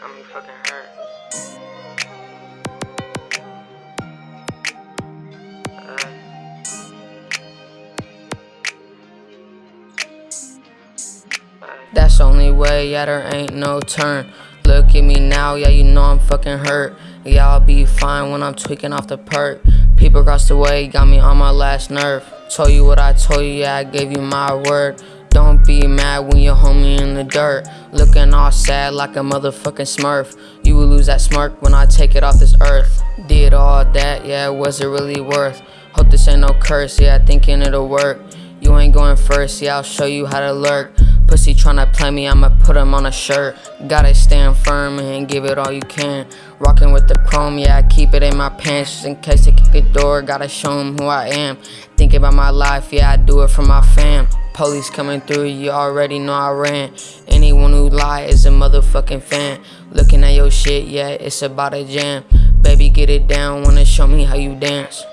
I'm fucking hurt. That's the only way, yeah, there ain't no turn. Look at me now, yeah, you know I'm fucking hurt. Yeah, I'll be fine when I'm tweaking off the perk. People across the way got me on my last nerve. Told you what I told you, yeah, I gave you my word. Be mad when your homie in the dirt. Looking all sad like a motherfucking smurf. You will lose that smirk when I take it off this earth. Did all that, yeah, was it really worth? Hope this ain't no curse, yeah, thinking it'll work. You ain't going first, yeah, I'll show you how to lurk. Pussy tryna play me, I'ma put him on a shirt. Gotta stand firm and give it all you can. Rockin' with the chrome, yeah, I keep it in my pants just in case they kick the door. Gotta show 'em who I am. Thinking about my life, yeah, I do it for my fam. Police coming through, you already know I ran. Anyone who lie is a motherfucking fan. Looking at your shit, yeah, it's about a jam. Baby, get it down, wanna show me how you dance.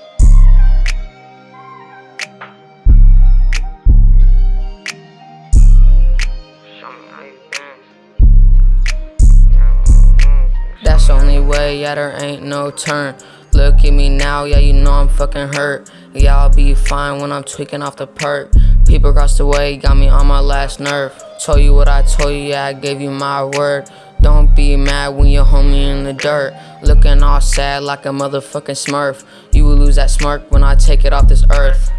That's the only way, yeah, there ain't no turn. Look at me now, yeah, you know I'm fucking hurt. Yeah, I'll be fine when I'm tweaking off the perk. People across the way got me on my last nerve. Told you what I told you, yeah, I gave you my word. Don't be mad when your homie in the dirt. Looking all sad like a motherfucking smurf. You will lose that smirk when I take it off this earth.